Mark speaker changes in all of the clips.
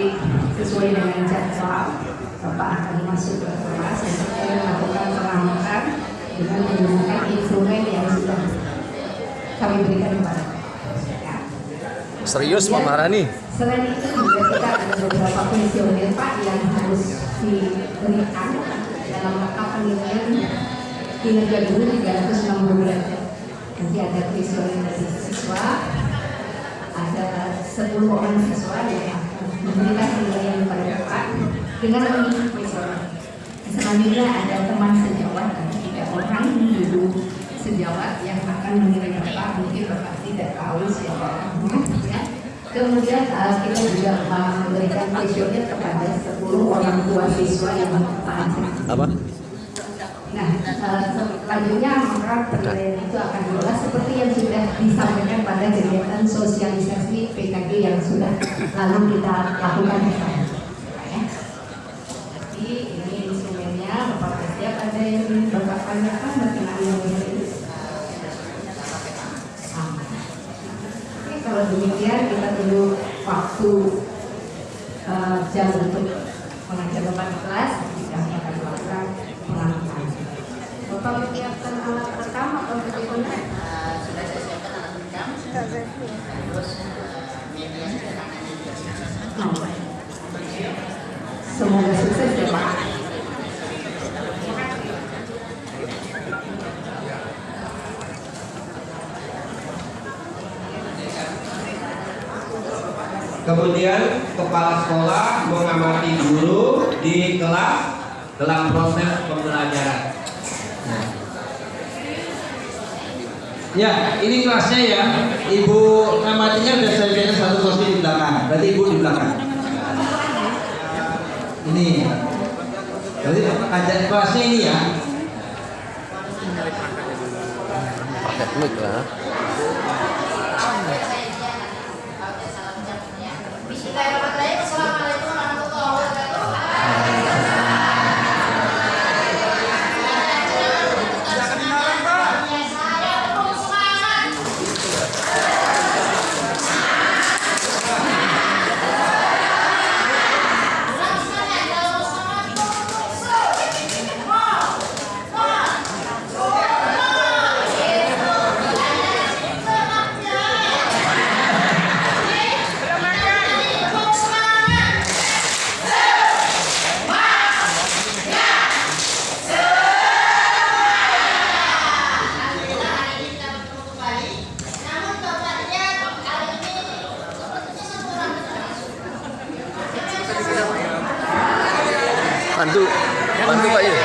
Speaker 1: nanti sesuai dengan jadwal, Bapak akan masuk ke kelas untuk melakukan pengamatan dengan menggunakan instrumen yang sudah kami berikan kepada Bapak. Ya.
Speaker 2: Serius Pak Marani?
Speaker 1: Selain itu juga kita ada beberapa pensiuner Pak yang harus diberikan dalam rangka penilaian kinerja guru 360 derajat. Nanti ada pensiuner dari siswa, ada 10 orang siswa yang memberikan penilaian kepada Bapak dengan mengikuti pensiuner. Selanjutnya ada teman sejawat ada tiga orang guru sejawat yang akan menilai Bapak. Mungkin Bapak tidak tahu siapa orangnya. Ya. Kemudian uh, kita juga memberikan kuesioner kepada 10 orang tua siswa yang bertanya.
Speaker 2: Apa?
Speaker 1: Nah, uh, selanjutnya maka penilaian itu akan diolah seperti yang sudah disampaikan pada kegiatan sosialisasi PKG yang sudah lalu kita lakukan. Ya. Jadi ini instrumennya, Bapak siap ada yang ingin Bapak tanyakan kalau demikian kita tunggu waktu eh, jam untuk mengajar Bapak di kelas, kita akan melakukan pengamatan. Bapak menyiapkan alat rekam atau bagaimana?
Speaker 3: sudah saya siapkan alat rekam terus media
Speaker 1: Oh. Semoga sukses ya Pak.
Speaker 4: Kemudian kepala sekolah mengamati guru di kelas dalam proses pembelajaran. Ya, ini kelasnya ya. Ibu amatinya sudah saya satu kursi di belakang. Berarti ibu di belakang. Ini. Jadi ada kelasnya ini ya.
Speaker 2: Pakai mic lah. Bantu, bantu Pak ya.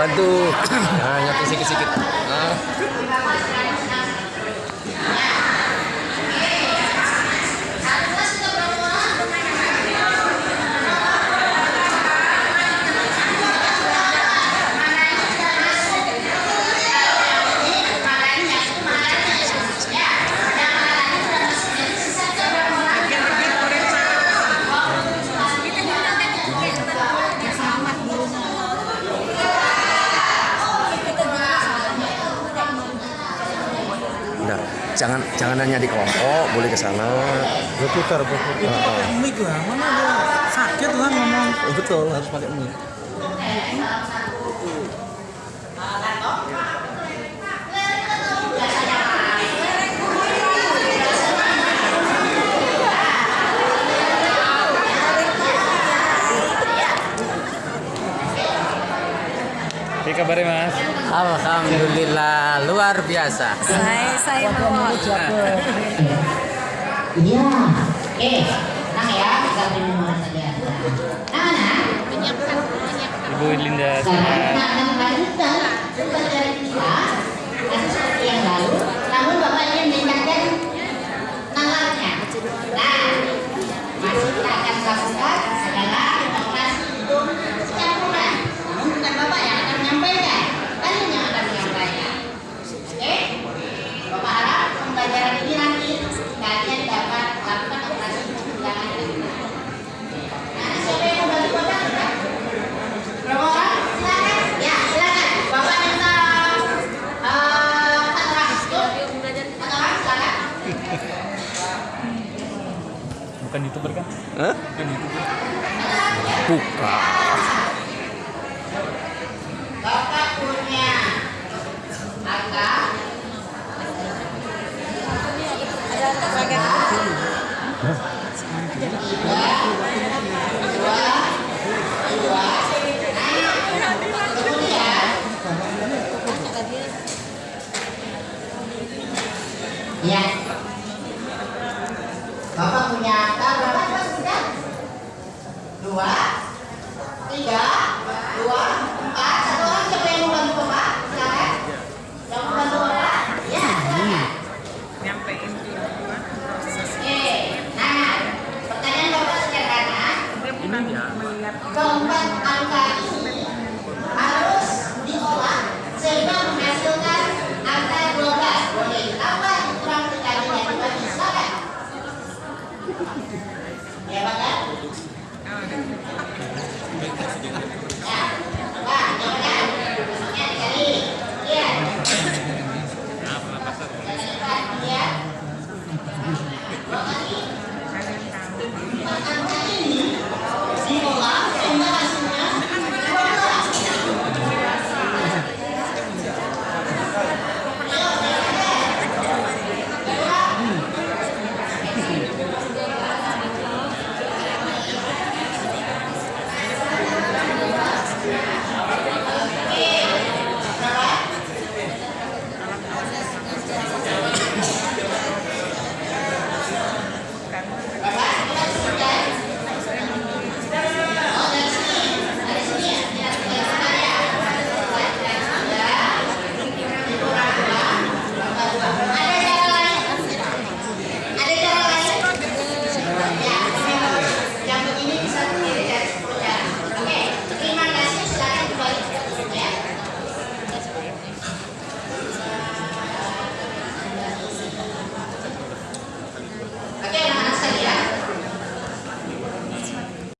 Speaker 2: Bantu. Nah, nyatin sikit-sikit. Jangan jangan hanya di kelompok, boleh ke sana.
Speaker 5: berputar berputar
Speaker 2: Heeh.
Speaker 5: mic lah mana ada sakit lah ngomong
Speaker 2: Oh, betul, harus pakai mic.
Speaker 6: Oke kabarnya mas?
Speaker 2: Alhamdulillah, luar biasa.
Speaker 7: Saya saya mau
Speaker 3: Iya. Oke, tenang ya, kita saja. Nah, mana?
Speaker 6: Ibu Linda
Speaker 3: Sekarang
Speaker 6: Sarah.
Speaker 3: kita akan melanjutkan pembelajaran kita masih seperti yang lalu, namun Bapak ingin meningkatkan nalarnya. Nah, masih kita akan lakukan
Speaker 5: Buka.
Speaker 2: Bapak punya angka tiga, dua, dua. Kemudian Ya. Bapak punya angka berapa Pak sudah? Dua, tiga, dua, empat. Satu orang siapa yang mau bantu Bapak? Silakan. Yang mau bantu Bapak? Ya. silakan. Oke. Nah, pertanyaan Bapak sederhana. Keempat angka ini harus diolah sehingga menghasilkan angka 12. Boleh apa kurang dikalinya dibagi? Silakan. Ya, Pak. めっちゃすてきだけど。